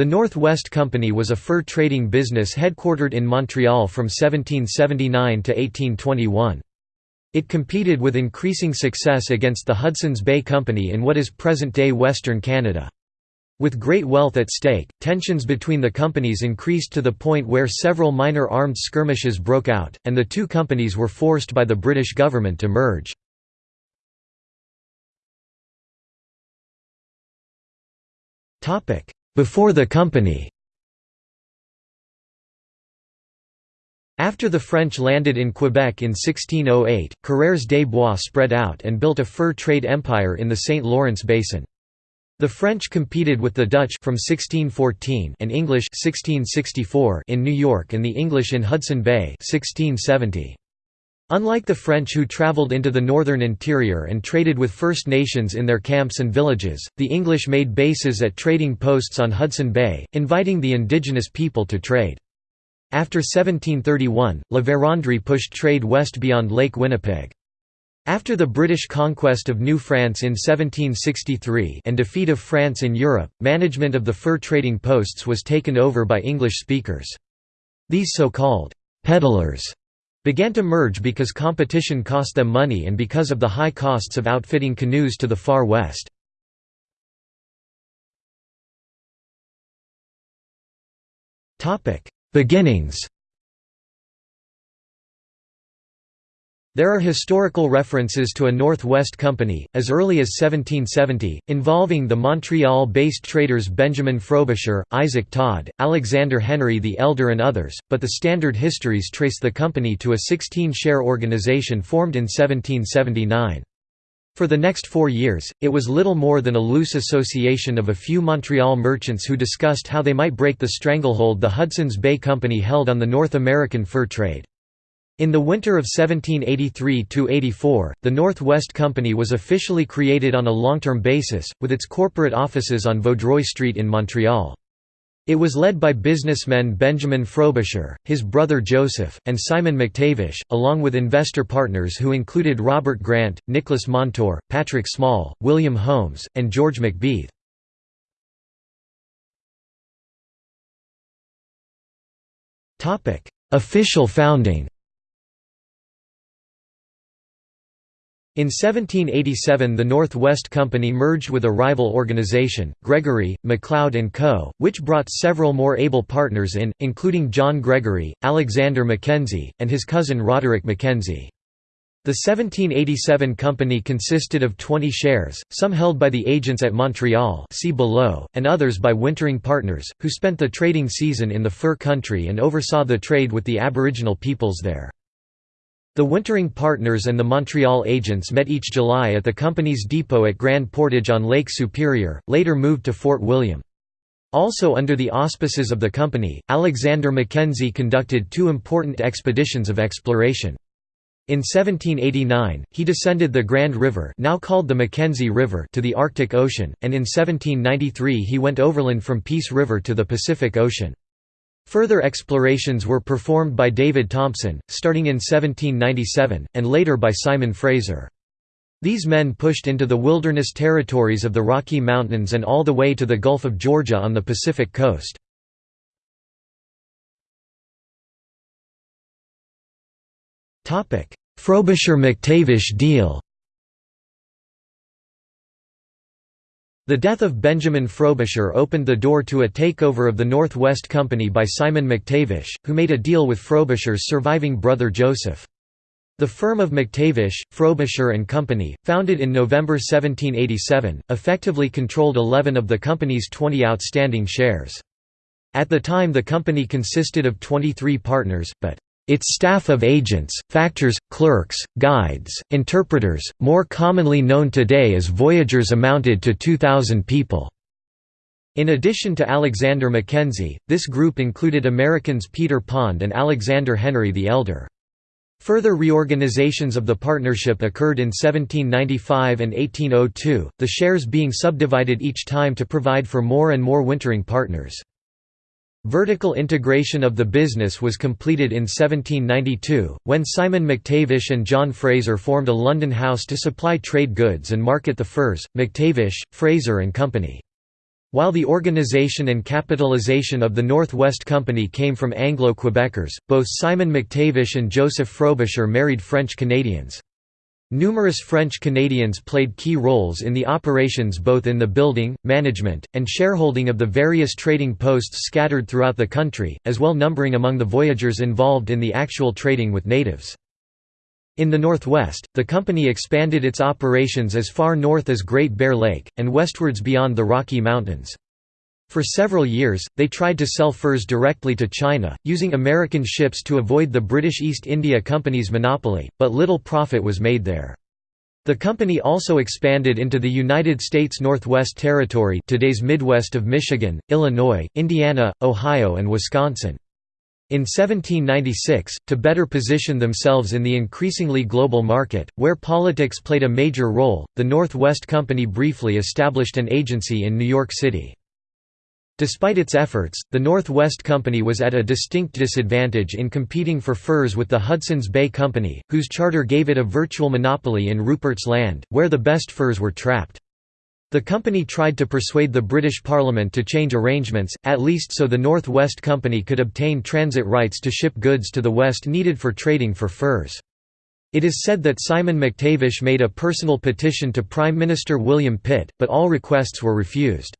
The North West Company was a fur trading business headquartered in Montreal from 1779 to 1821. It competed with increasing success against the Hudson's Bay Company in what is present-day Western Canada. With great wealth at stake, tensions between the companies increased to the point where several minor armed skirmishes broke out, and the two companies were forced by the British government to merge. Before the company After the French landed in Quebec in 1608, Coureurs des Bois spread out and built a fur trade empire in the St. Lawrence basin. The French competed with the Dutch from 1614 and English 1664 in New York and the English in Hudson Bay 1670. Unlike the French who traveled into the northern interior and traded with First Nations in their camps and villages, the English made bases at trading posts on Hudson Bay, inviting the indigenous people to trade. After 1731, La Vérendrye pushed trade west beyond Lake Winnipeg. After the British conquest of New France in 1763 and defeat of France in Europe, management of the fur trading posts was taken over by English speakers. These so-called «peddlers» began to merge because competition cost them money and because of the high costs of outfitting canoes to the far west. Beginnings There are historical references to a Northwest Company, as early as 1770, involving the Montreal-based traders Benjamin Frobisher, Isaac Todd, Alexander Henry the Elder and others, but the standard histories trace the company to a 16-share organization formed in 1779. For the next four years, it was little more than a loose association of a few Montreal merchants who discussed how they might break the stranglehold the Hudson's Bay Company held on the North American fur trade. In the winter of 1783–84, the North West Company was officially created on a long-term basis, with its corporate offices on Vaudreuil Street in Montreal. It was led by businessmen Benjamin Frobisher, his brother Joseph, and Simon McTavish, along with investor partners who included Robert Grant, Nicholas Montour, Patrick Small, William Holmes, and George McBeath. Official founding In 1787 the North West Company merged with a rival organization, Gregory, MacLeod & Co., which brought several more able partners in, including John Gregory, Alexander Mackenzie, and his cousin Roderick Mackenzie. The 1787 company consisted of 20 shares, some held by the agents at Montreal see below, and others by wintering partners, who spent the trading season in the fur country and oversaw the trade with the aboriginal peoples there. The wintering partners and the Montreal agents met each July at the company's depot at Grand Portage on Lake Superior, later moved to Fort William. Also under the auspices of the company, Alexander Mackenzie conducted two important expeditions of exploration. In 1789, he descended the Grand River now called the Mackenzie River to the Arctic Ocean, and in 1793 he went overland from Peace River to the Pacific Ocean. Further explorations were performed by David Thompson, starting in 1797, and later by Simon Fraser. These men pushed into the wilderness territories of the Rocky Mountains and all the way to the Gulf of Georgia on the Pacific coast. Frobisher–McTavish deal The death of Benjamin Frobisher opened the door to a takeover of the North West Company by Simon McTavish, who made a deal with Frobisher's surviving brother Joseph. The firm of McTavish, Frobisher and Company, founded in November 1787, effectively controlled 11 of the company's 20 outstanding shares. At the time the company consisted of 23 partners, but its staff of agents, factors, clerks, guides, interpreters, more commonly known today as voyageurs amounted to 2,000 people. In addition to Alexander Mackenzie, this group included Americans Peter Pond and Alexander Henry the Elder. Further reorganizations of the partnership occurred in 1795 and 1802, the shares being subdivided each time to provide for more and more wintering partners. Vertical integration of the business was completed in 1792, when Simon McTavish and John Fraser formed a London house to supply trade goods and market the furs, McTavish, Fraser and Company. While the organization and capitalization of the North West Company came from Anglo-Quebecers, both Simon McTavish and Joseph Frobisher married French Canadians. Numerous French Canadians played key roles in the operations both in the building, management, and shareholding of the various trading posts scattered throughout the country, as well numbering among the voyageurs involved in the actual trading with natives. In the northwest, the company expanded its operations as far north as Great Bear Lake, and westwards beyond the Rocky Mountains. For several years, they tried to sell furs directly to China, using American ships to avoid the British East India Company's monopoly, but little profit was made there. The company also expanded into the United States Northwest Territory today's Midwest of Michigan, Illinois, Indiana, Ohio and Wisconsin. In 1796, to better position themselves in the increasingly global market, where politics played a major role, the Northwest Company briefly established an agency in New York City. Despite its efforts, the Northwest Company was at a distinct disadvantage in competing for furs with the Hudson's Bay Company, whose charter gave it a virtual monopoly in Rupert's Land, where the best furs were trapped. The company tried to persuade the British Parliament to change arrangements, at least so the Northwest Company could obtain transit rights to ship goods to the West needed for trading for furs. It is said that Simon McTavish made a personal petition to Prime Minister William Pitt, but all requests were refused.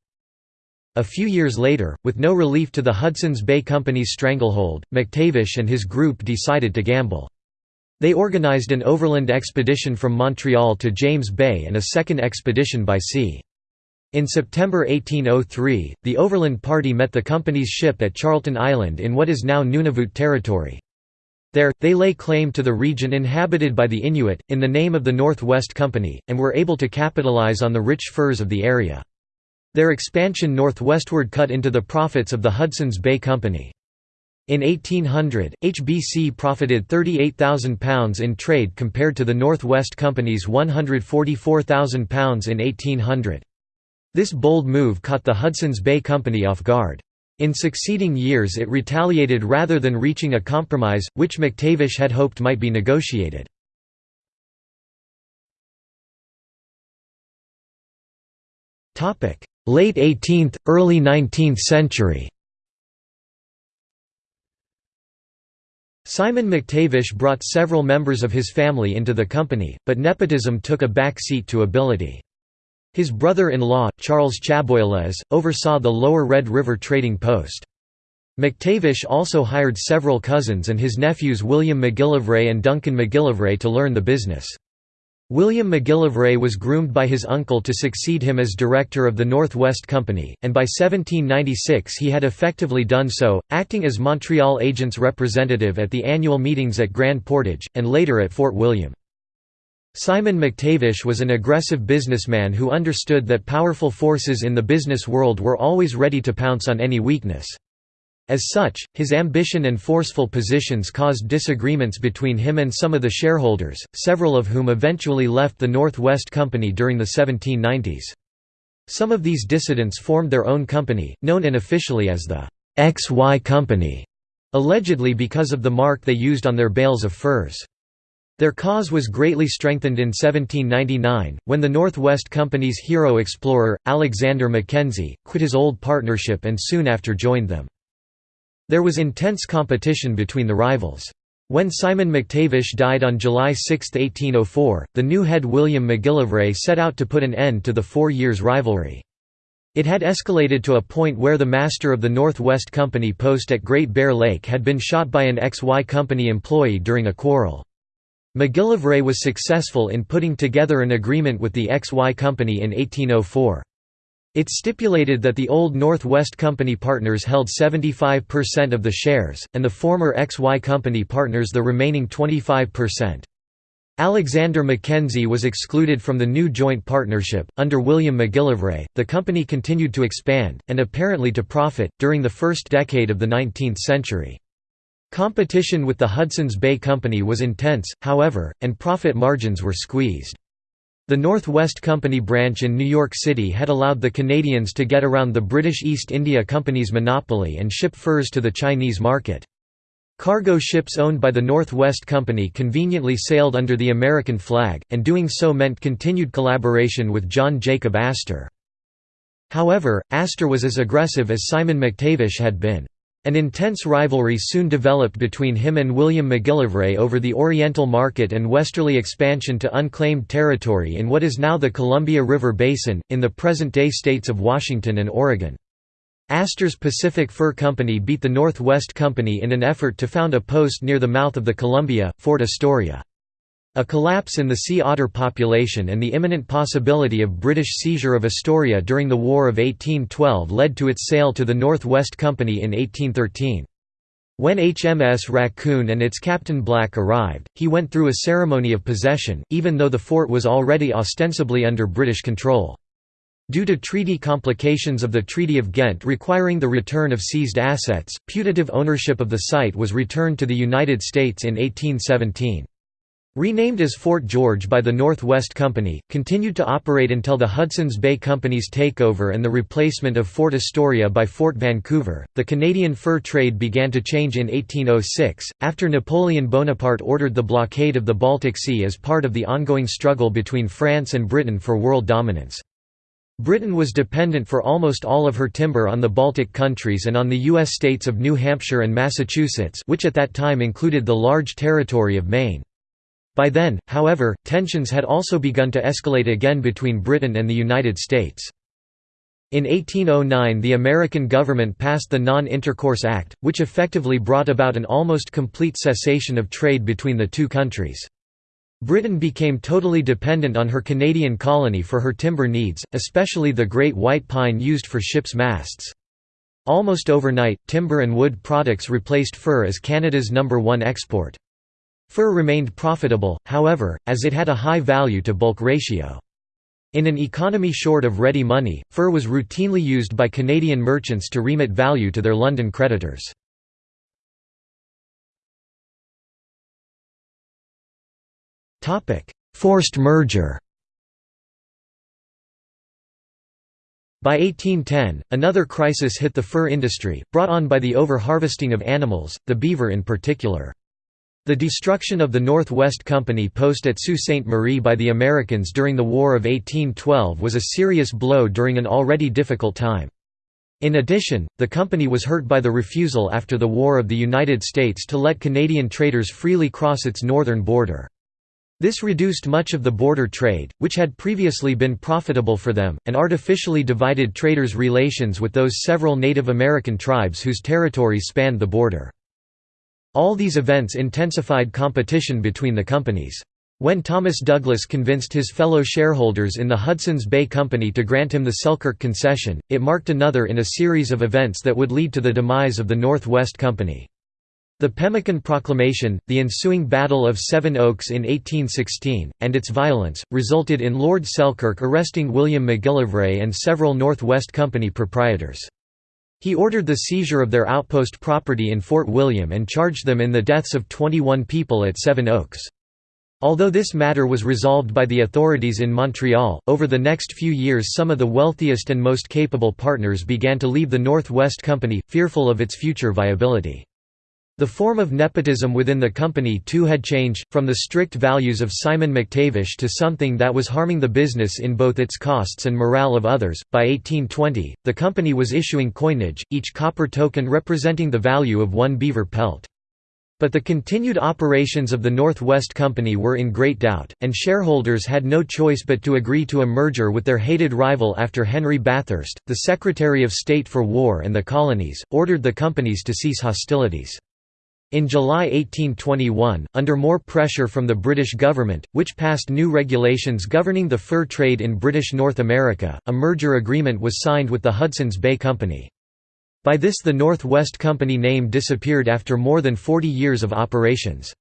A few years later, with no relief to the Hudson's Bay Company's stranglehold, McTavish and his group decided to gamble. They organized an overland expedition from Montreal to James Bay and a second expedition by sea. In September 1803, the overland party met the company's ship at Charlton Island in what is now Nunavut Territory. There, they lay claim to the region inhabited by the Inuit, in the name of the North West Company, and were able to capitalize on the rich furs of the area. Their expansion northwestward cut into the profits of the Hudson's Bay Company. In 1800, HBC profited £38,000 in trade compared to the North West Company's £144,000 in 1800. This bold move caught the Hudson's Bay Company off guard. In succeeding years it retaliated rather than reaching a compromise, which McTavish had hoped might be negotiated. Late 18th, early 19th century Simon McTavish brought several members of his family into the company, but nepotism took a back seat to ability. His brother-in-law, Charles Chaboilez, oversaw the lower Red River trading post. McTavish also hired several cousins and his nephews William McGillivray and Duncan McGillivray to learn the business. William McGillivray was groomed by his uncle to succeed him as director of the North West Company, and by 1796 he had effectively done so, acting as Montreal agent's representative at the annual meetings at Grand Portage, and later at Fort William. Simon McTavish was an aggressive businessman who understood that powerful forces in the business world were always ready to pounce on any weakness. As such, his ambition and forceful positions caused disagreements between him and some of the shareholders, several of whom eventually left the North West Company during the 1790s. Some of these dissidents formed their own company, known unofficially as the XY Company, allegedly because of the mark they used on their bales of furs. Their cause was greatly strengthened in 1799, when the Northwest Company's hero explorer, Alexander Mackenzie, quit his old partnership and soon after joined them. There was intense competition between the rivals. When Simon McTavish died on July 6, 1804, the new head William McGillivray set out to put an end to the four years' rivalry. It had escalated to a point where the master of the North West Company post at Great Bear Lake had been shot by an XY Company employee during a quarrel. McGillivray was successful in putting together an agreement with the XY Company in 1804. It stipulated that the old North West Company partners held 75% of the shares, and the former XY Company partners the remaining 25%. Alexander Mackenzie was excluded from the new joint partnership. Under William McGillivray, the company continued to expand, and apparently to profit, during the first decade of the 19th century. Competition with the Hudson's Bay Company was intense, however, and profit margins were squeezed. The Northwest Company branch in New York City had allowed the Canadians to get around the British East India Company's monopoly and ship furs to the Chinese market. Cargo ships owned by the Northwest Company conveniently sailed under the American flag, and doing so meant continued collaboration with John Jacob Astor. However, Astor was as aggressive as Simon McTavish had been. An intense rivalry soon developed between him and William McGillivray over the Oriental market and westerly expansion to unclaimed territory in what is now the Columbia River Basin, in the present-day states of Washington and Oregon. Astor's Pacific Fur Company beat the Northwest Company in an effort to found a post near the mouth of the Columbia, Fort Astoria. A collapse in the sea otter population and the imminent possibility of British seizure of Astoria during the War of 1812 led to its sale to the North West Company in 1813. When HMS Raccoon and its Captain Black arrived, he went through a ceremony of possession, even though the fort was already ostensibly under British control. Due to treaty complications of the Treaty of Ghent requiring the return of seized assets, putative ownership of the site was returned to the United States in 1817. Renamed as Fort George by the Northwest Company, continued to operate until the Hudson's Bay Company's takeover and the replacement of Fort Astoria by Fort Vancouver. The Canadian fur trade began to change in 1806, after Napoleon Bonaparte ordered the blockade of the Baltic Sea as part of the ongoing struggle between France and Britain for world dominance. Britain was dependent for almost all of her timber on the Baltic countries and on the U.S. states of New Hampshire and Massachusetts which at that time included the large territory of Maine. By then, however, tensions had also begun to escalate again between Britain and the United States. In 1809 the American government passed the Non-Intercourse Act, which effectively brought about an almost complete cessation of trade between the two countries. Britain became totally dependent on her Canadian colony for her timber needs, especially the great white pine used for ships' masts. Almost overnight, timber and wood products replaced fur as Canada's number one export. Fur remained profitable, however, as it had a high value-to-bulk ratio. In an economy short of ready money, fur was routinely used by Canadian merchants to remit value to their London creditors. Forced merger By 1810, another crisis hit the fur industry, brought on by the over-harvesting of animals, the beaver in particular. The destruction of the North-West Company post at Sault Ste. Marie by the Americans during the War of 1812 was a serious blow during an already difficult time. In addition, the company was hurt by the refusal after the War of the United States to let Canadian traders freely cross its northern border. This reduced much of the border trade, which had previously been profitable for them, and artificially divided traders' relations with those several Native American tribes whose territories spanned the border. All these events intensified competition between the companies. When Thomas Douglas convinced his fellow shareholders in the Hudson's Bay Company to grant him the Selkirk concession, it marked another in a series of events that would lead to the demise of the North West Company. The Pemmican Proclamation, the ensuing Battle of Seven Oaks in 1816, and its violence, resulted in Lord Selkirk arresting William McGillivray and several North West Company proprietors. He ordered the seizure of their outpost property in Fort William and charged them in the deaths of 21 people at Seven Oaks. Although this matter was resolved by the authorities in Montreal, over the next few years some of the wealthiest and most capable partners began to leave the North West Company, fearful of its future viability. The form of nepotism within the company too had changed, from the strict values of Simon McTavish to something that was harming the business in both its costs and morale of others. By 1820, the company was issuing coinage, each copper token representing the value of one beaver pelt. But the continued operations of the Northwest Company were in great doubt, and shareholders had no choice but to agree to a merger with their hated rival after Henry Bathurst, the Secretary of State for War and the Colonies, ordered the companies to cease hostilities. In July 1821, under more pressure from the British government, which passed new regulations governing the fur trade in British North America, a merger agreement was signed with the Hudson's Bay Company. By this the North West Company name disappeared after more than 40 years of operations.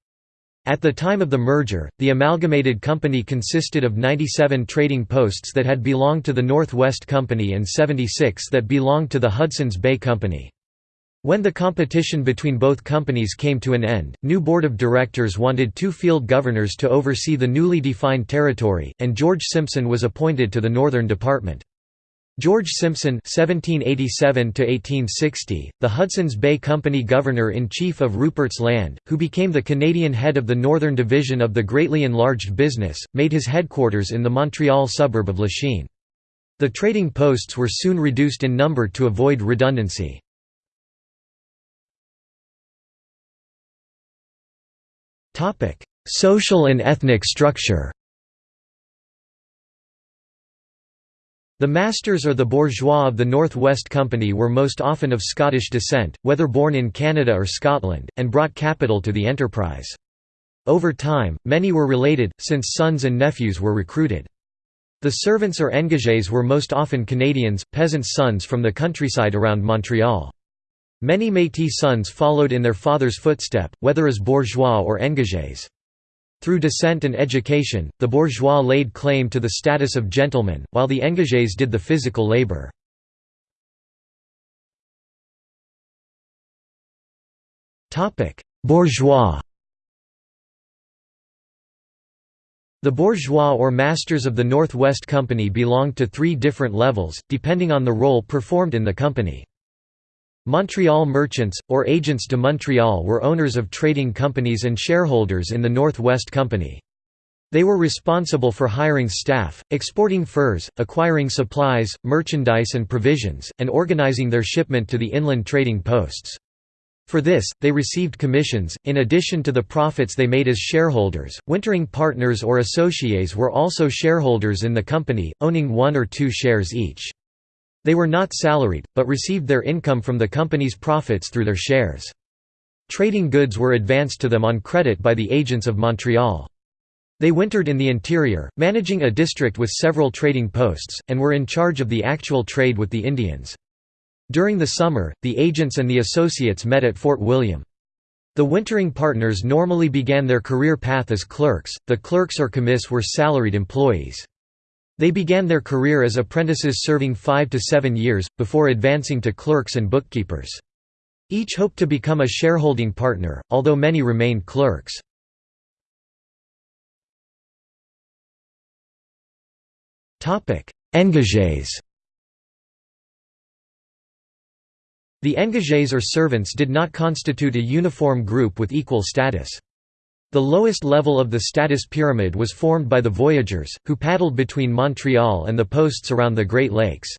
At the time of the merger, the amalgamated company consisted of 97 trading posts that had belonged to the North West Company and 76 that belonged to the Hudson's Bay Company. When the competition between both companies came to an end, new board of directors wanted two field governors to oversee the newly defined territory, and George Simpson was appointed to the Northern Department. George Simpson (1787–1860), the Hudson's Bay Company governor-in-chief of Rupert's Land, who became the Canadian head of the Northern Division of the greatly enlarged business, made his headquarters in the Montreal suburb of Lachine. The trading posts were soon reduced in number to avoid redundancy. Social and ethnic structure The masters or the bourgeois of the North West Company were most often of Scottish descent, whether born in Canada or Scotland, and brought capital to the enterprise. Over time, many were related, since sons and nephews were recruited. The servants or engagés were most often Canadians, peasants' sons from the countryside around Montreal. Many Métis sons followed in their father's footstep, whether as bourgeois or engagés. Through descent and education, the bourgeois laid claim to the status of gentlemen, while the engagés did the physical labor. Bourgeois The bourgeois or masters of the North West Company belonged to three different levels, depending on the role performed in the company. Montreal merchants, or agents de Montréal were owners of trading companies and shareholders in the Northwest Company. They were responsible for hiring staff, exporting furs, acquiring supplies, merchandise and provisions, and organizing their shipment to the inland trading posts. For this, they received commissions, in addition to the profits they made as shareholders. Wintering partners or associates were also shareholders in the company, owning one or two shares each. They were not salaried, but received their income from the company's profits through their shares. Trading goods were advanced to them on credit by the agents of Montreal. They wintered in the interior, managing a district with several trading posts, and were in charge of the actual trade with the Indians. During the summer, the agents and the associates met at Fort William. The wintering partners normally began their career path as clerks, the clerks or commis were salaried employees. They began their career as apprentices serving five to seven years, before advancing to clerks and bookkeepers. Each hoped to become a shareholding partner, although many remained clerks. Engagés The engagés or servants did not constitute a uniform group with equal status. The lowest level of the status pyramid was formed by the voyageurs, who paddled between Montreal and the posts around the Great Lakes.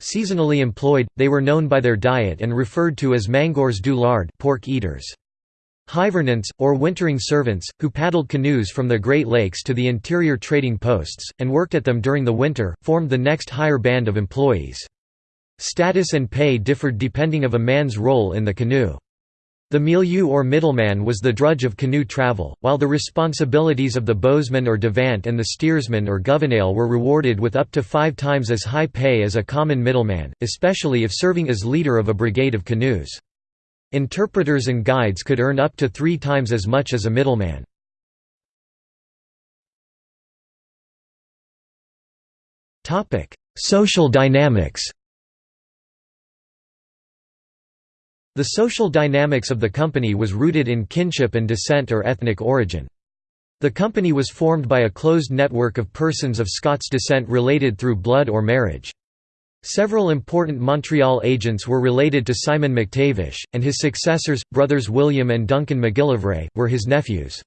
Seasonally employed, they were known by their diet and referred to as mangeurs du lard pork eaters. Hivernants, or wintering servants, who paddled canoes from the Great Lakes to the interior trading posts, and worked at them during the winter, formed the next higher band of employees. Status and pay differed depending of a man's role in the canoe. The milieu or middleman was the drudge of canoe travel, while the responsibilities of the bowsman or devant and the steersman or gouvernail were rewarded with up to five times as high pay as a common middleman, especially if serving as leader of a brigade of canoes. Interpreters and guides could earn up to three times as much as a middleman. Social dynamics The social dynamics of the company was rooted in kinship and descent or ethnic origin. The company was formed by a closed network of persons of Scots descent related through blood or marriage. Several important Montreal agents were related to Simon McTavish, and his successors, brothers William and Duncan McGillivray, were his nephews.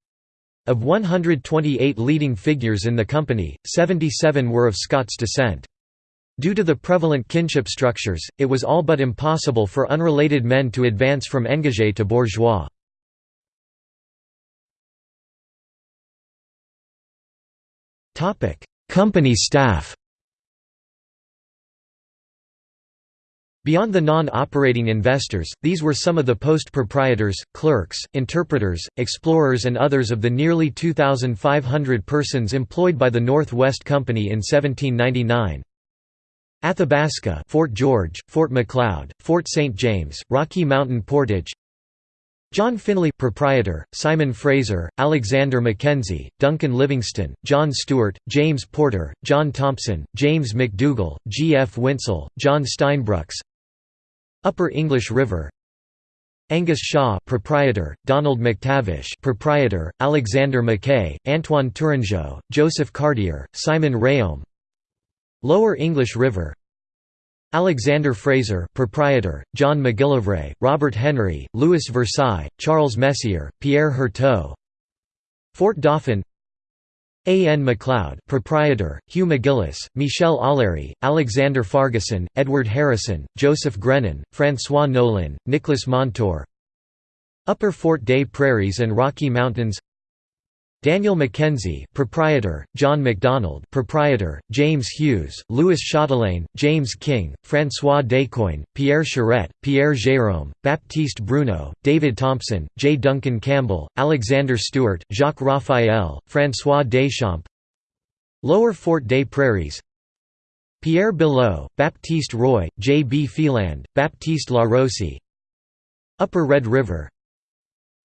Of 128 leading figures in the company, 77 were of Scots descent. Due to the prevalent kinship structures, it was all but impossible for unrelated men to advance from engagé to bourgeois. Company staff Beyond the non-operating investors, these were some of the post-proprietors, clerks, interpreters, explorers and others of the nearly 2,500 persons employed by the North West Company in 1799. Athabasca Fort George, Fort Macleod, Fort St. James, Rocky Mountain Portage John Finley proprietor, Simon Fraser, Alexander Mackenzie, Duncan Livingston, John Stewart, James Porter, John Thompson, James McDougall, G. F. Winsell, John Steinbrucks Upper English River Angus Shaw proprietor, Donald McTavish proprietor, Alexander Mackay, Antoine Tourangeau, Joseph Cartier, Simon Rayome Lower English River. Alexander Fraser proprietor, John McGillivray, Robert Henry, Louis Versailles, Charles Messier, Pierre Herteau Fort Dauphin. A. N. MacLeod proprietor, Hugh McGillis, Michel Aulery, Alexander Farguson, Edward Harrison, Joseph Grennan, François Nolin, Nicholas Montour Upper Fort Des Prairies and Rocky Mountains Daniel Mackenzie proprietor, John MacDonald proprietor, James Hughes, Louis Chatelain, James King, François Descoings, Pierre Charette, Pierre Jérôme, Baptiste Bruno, David Thompson, J. Duncan Campbell, Alexander Stewart, Jacques Raphael, François Deschamps Lower Fort des Prairies Pierre Belot, Baptiste Roy, J. B. Phelan, Baptiste Larossi Upper Red River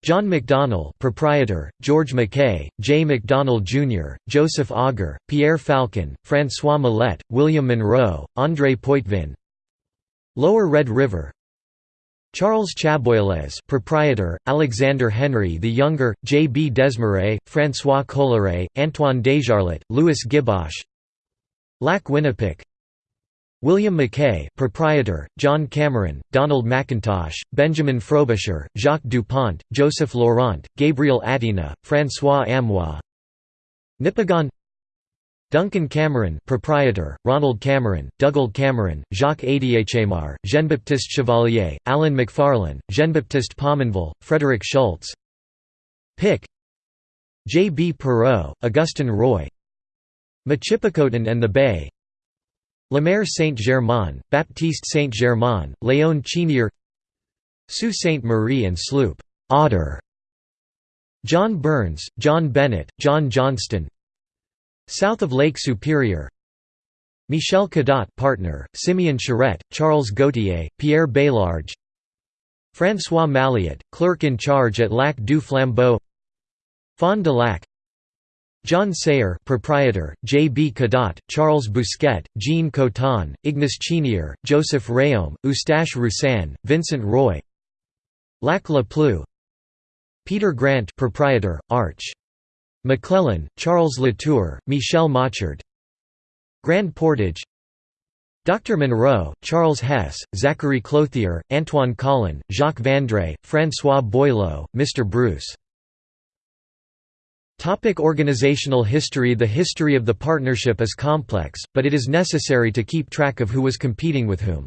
John McDonnell proprietor, George Mackay, J. McDonnell Jr., Joseph Auger, Pierre Falcon, François Millet, William Monroe, André Poitvin Lower Red River Charles Chaboilez proprietor, Alexander Henry the Younger, J. B. Desmarais, François Collaret, Antoine Desjarlais, Louis Gibosh Lac Winnipeg William Mackay proprietor, John Cameron, Donald McIntosh, Benjamin Frobisher, Jacques Dupont, Joseph Laurent, Gabriel Atina, François Amois Nipigon Duncan Cameron proprietor, Ronald Cameron, Dougald Cameron, Jacques Adiéchamar, Jean-Baptiste Chevalier, Alan McFarlane, Jean-Baptiste Pominville, Frederick Schultz Pick J. B. Perot, Augustin Roy Michipicoten and the Bay Lemaire Saint-Germain, Baptiste Saint-Germain, Léon Chenier Sault Ste. Marie and Sloop Otter, John Burns, John Bennett, John Johnston South of Lake Superior Michel Cadot partner, Simeon Charette, Charles Gautier, Pierre Bélarge François Malliot, clerk in charge at Lac du Flambeau Fond du Lac John Sayer proprietor, J. B. Cadot, Charles Bousquet, Jean Coton, Ignace Chenier, Joseph Rayaume, Eustache Roussan, Vincent Roy Lac La Pluie Peter Grant proprietor, Arch. McClellan, Charles Latour, Michel Machard Grand Portage Dr. Monroe, Charles Hess, Zachary Clothier, Antoine Collin, Jacques Vandré, François Boileau, Mr. Bruce Topic organizational history The history of the partnership is complex, but it is necessary to keep track of who was competing with whom.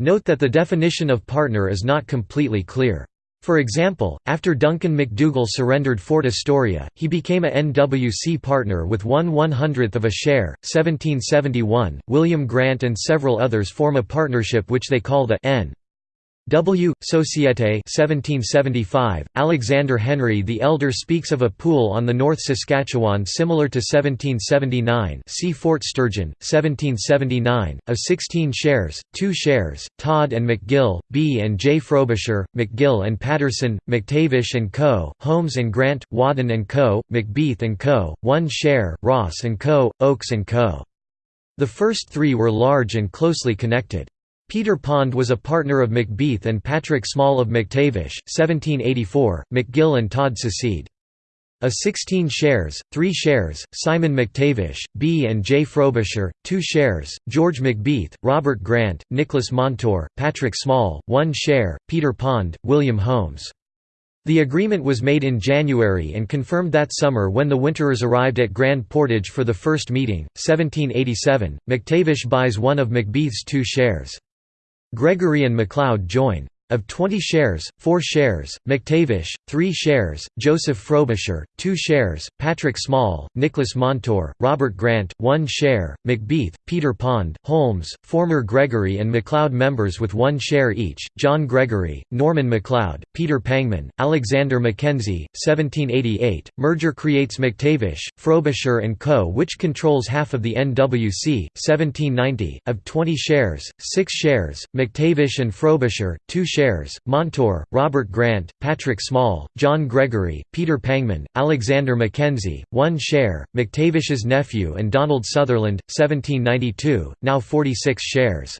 Note that the definition of partner is not completely clear. For example, after Duncan McDougall surrendered Fort Astoria, he became a NWC partner with one one-hundredth of a share. 1771, William Grant and several others form a partnership which they call the N. W. Societe 1775, Alexander Henry the Elder speaks of a pool on the North Saskatchewan similar to 1779 see Fort Sturgeon, 1779, of 16 shares, 2 shares, Todd and McGill, B. and J. Frobisher, McGill and Patterson, McTavish and Co., Holmes and Grant, Wadden and Co., McBeath and Co., 1 share, Ross and Co., Oakes and Co. The first three were large and closely connected. Peter Pond was a partner of McBeath and Patrick Small of McTavish, 1784, McGill and Todd secede. A 16 shares, 3 shares, Simon McTavish, B. and J. Frobisher, 2 shares, George McBeath, Robert Grant, Nicholas Montour, Patrick Small, 1 share, Peter Pond, William Holmes. The agreement was made in January and confirmed that summer when the Winterers arrived at Grand Portage for the first meeting, 1787. McTavish buys one of McBeath's two shares. Gregory and MacLeod join. Of 20 shares, 4 shares, McTavish, 3 shares, Joseph Frobisher, 2 shares, Patrick Small, Nicholas Montour, Robert Grant, 1 share, McBeath, Peter Pond, Holmes, former Gregory and MacLeod members with 1 share each, John Gregory, Norman MacLeod, Peter Pangman, Alexander Mackenzie, 1788. Merger creates McTavish, Frobisher and Co. which controls half of the NWC, 1790, of 20 shares, 6 shares, McTavish and Frobisher, 2 shares shares, Montour, Robert Grant, Patrick Small, John Gregory, Peter Pangman, Alexander Mackenzie, 1 share, McTavish's nephew and Donald Sutherland, 1792, now 46 shares.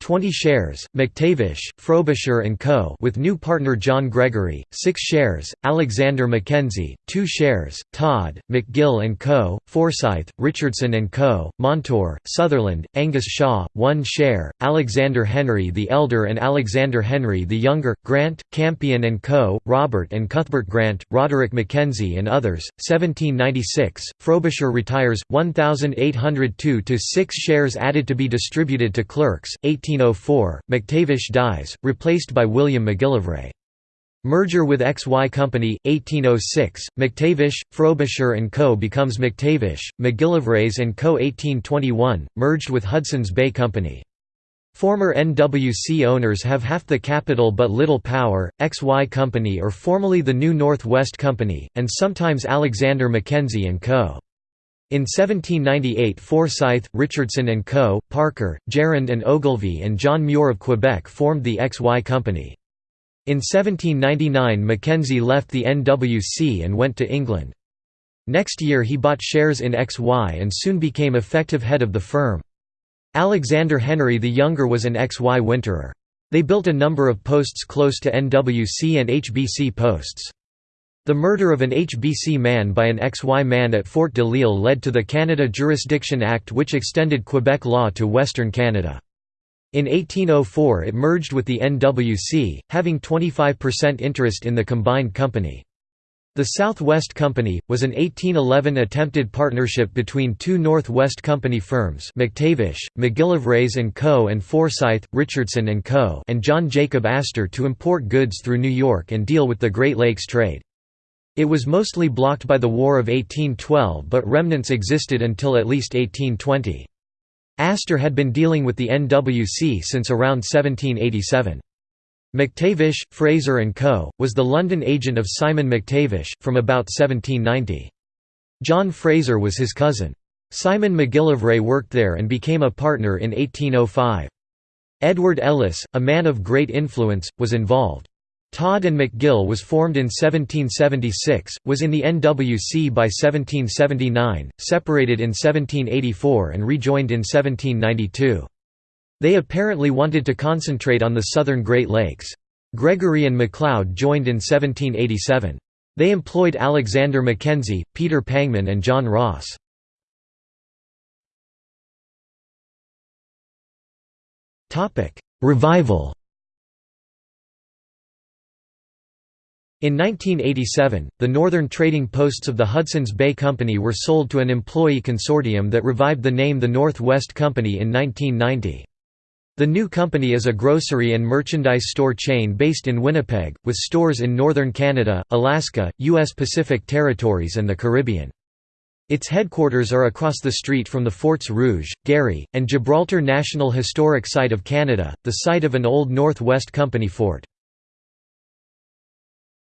20 shares, McTavish, Frobisher & Co. with new partner John Gregory, 6 shares, Alexander Mackenzie, 2 shares, Todd, McGill & Co., Forsyth, Richardson & Co., Montour, Sutherland, Angus Shaw, 1 share, Alexander Henry the Elder and Alexander Henry the Younger, Grant, Campion & Co., Robert and Cuthbert Grant, Roderick Mackenzie and others, 1796, Frobisher retires, 1,802 to 6 shares added to be distributed to clerks, 18 1804, McTavish dies, replaced by William McGillivray. Merger with XY Company, 1806, McTavish, Frobisher & Co. becomes McTavish, McGillivrays & Co. 1821, merged with Hudson's Bay Company. Former NWC owners have half the capital but little power, XY Company or formerly the New North West Company, and sometimes Alexander Mackenzie & Co. In 1798 Forsyth, Richardson and Co., Parker, Gerrard and Ogilvy and John Muir of Quebec formed the XY Company. In 1799 Mackenzie left the NWC and went to England. Next year he bought shares in XY and soon became effective head of the firm. Alexander Henry the Younger was an XY winterer. They built a number of posts close to NWC and HBC posts. The murder of an HBC man by an XY man at Fort de L'Isle led to the Canada Jurisdiction Act which extended Quebec law to Western Canada. In 1804 it merged with the NWC, having 25% interest in the combined company. The Southwest Company, was an 1811 attempted partnership between two Northwest Company firms McTavish, McGillivrays & Co. and Forsyth, Richardson & Co. and John Jacob Astor to import goods through New York and deal with the Great Lakes trade. It was mostly blocked by the War of 1812 but remnants existed until at least 1820. Astor had been dealing with the NWC since around 1787. McTavish, Fraser & Co., was the London agent of Simon McTavish, from about 1790. John Fraser was his cousin. Simon McGillivray worked there and became a partner in 1805. Edward Ellice, a man of great influence, was involved. Todd and McGill was formed in 1776, was in the NWC by 1779, separated in 1784 and rejoined in 1792. They apparently wanted to concentrate on the southern Great Lakes. Gregory and MacLeod joined in 1787. They employed Alexander Mackenzie, Peter Pangman and John Ross. Revival In 1987, the northern trading posts of the Hudson's Bay Company were sold to an employee consortium that revived the name the North West Company in 1990. The new company is a grocery and merchandise store chain based in Winnipeg, with stores in northern Canada, Alaska, U.S. Pacific Territories and the Caribbean. Its headquarters are across the street from the Forts Rouge, Garry, and Gibraltar National Historic Site of Canada, the site of an old North West Company fort.